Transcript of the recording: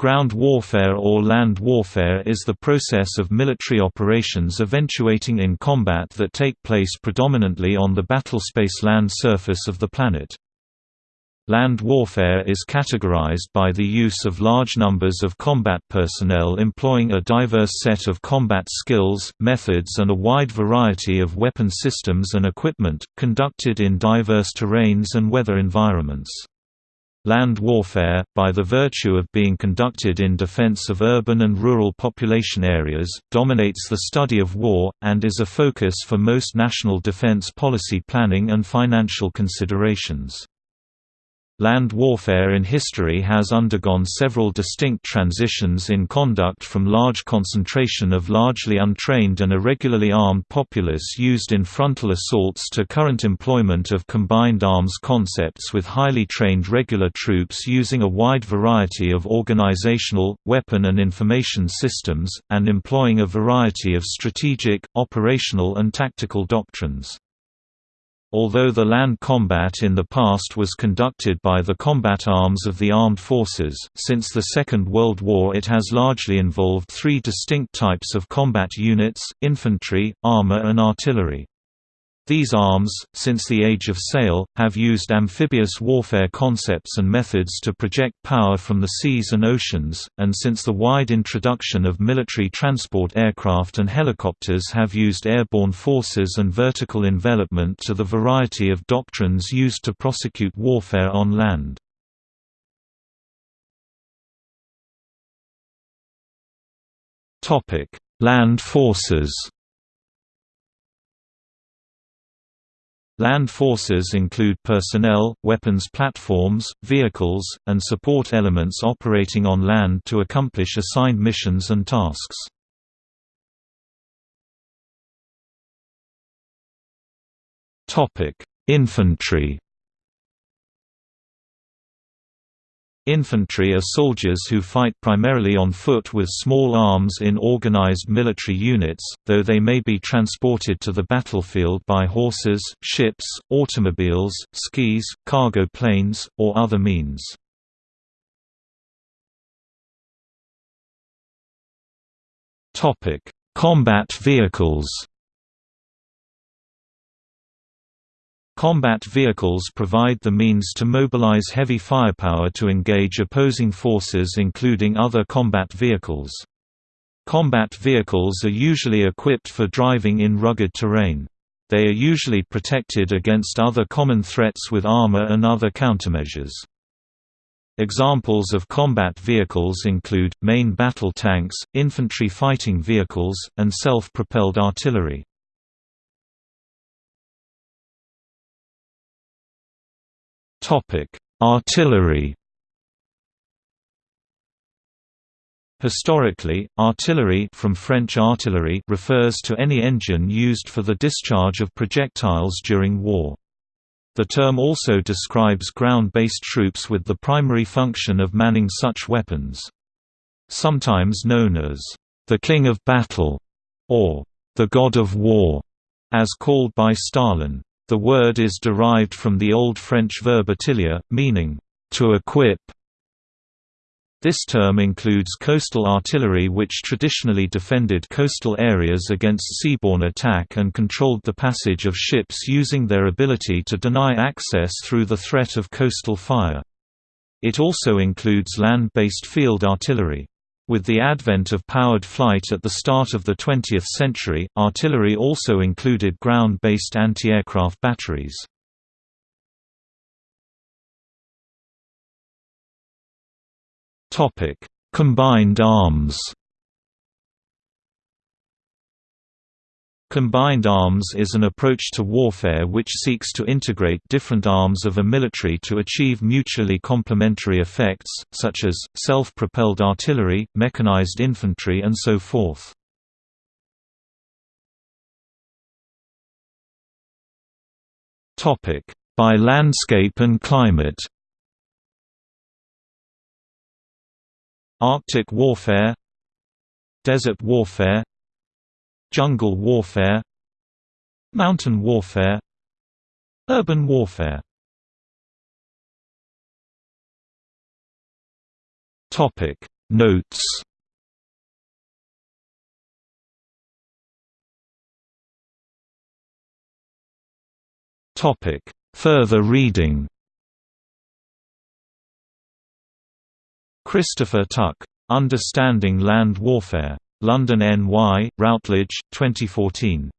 Ground warfare or land warfare is the process of military operations eventuating in combat that take place predominantly on the battlespace land surface of the planet. Land warfare is categorized by the use of large numbers of combat personnel employing a diverse set of combat skills, methods and a wide variety of weapon systems and equipment, conducted in diverse terrains and weather environments. Land warfare, by the virtue of being conducted in defense of urban and rural population areas, dominates the study of war, and is a focus for most national defense policy planning and financial considerations. Land warfare in history has undergone several distinct transitions in conduct from large concentration of largely untrained and irregularly armed populace used in frontal assaults to current employment of combined arms concepts with highly trained regular troops using a wide variety of organizational, weapon and information systems, and employing a variety of strategic, operational and tactical doctrines. Although the land combat in the past was conducted by the combat arms of the armed forces, since the Second World War it has largely involved three distinct types of combat units, infantry, armor and artillery. These arms, since the Age of Sail, have used amphibious warfare concepts and methods to project power from the seas and oceans, and since the wide introduction of military transport aircraft and helicopters have used airborne forces and vertical envelopment to the variety of doctrines used to prosecute warfare on land. Land forces Land forces include personnel, weapons platforms, vehicles, and support elements operating on land to accomplish assigned missions and tasks. Infantry Infantry are soldiers who fight primarily on foot with small arms in organized military units, though they may be transported to the battlefield by horses, ships, automobiles, skis, cargo planes, or other means. Combat vehicles Combat vehicles provide the means to mobilize heavy firepower to engage opposing forces including other combat vehicles. Combat vehicles are usually equipped for driving in rugged terrain. They are usually protected against other common threats with armor and other countermeasures. Examples of combat vehicles include, main battle tanks, infantry fighting vehicles, and self-propelled artillery. Artillery. Historically, artillery from French artillerie refers to any engine used for the discharge of projectiles during war. The term also describes ground-based troops with the primary function of manning such weapons. Sometimes known as the King of Battle or the God of War, as called by Stalin. The word is derived from the Old French verb attiler, meaning, to equip. This term includes coastal artillery which traditionally defended coastal areas against seaborne attack and controlled the passage of ships using their ability to deny access through the threat of coastal fire. It also includes land-based field artillery. With the advent of powered flight at the start of the 20th century, artillery also included ground-based anti-aircraft batteries. Combined arms Combined arms is an approach to warfare which seeks to integrate different arms of a military to achieve mutually complementary effects, such as, self-propelled artillery, mechanized infantry and so forth. By landscape and climate Arctic warfare Desert warfare Jungle warfare Mountain warfare Urban warfare topic Notes topic Further reading Christopher Tuck. Understanding Land Warfare. London N. Y., Routledge, 2014.